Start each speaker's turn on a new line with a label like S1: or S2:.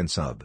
S1: and sub.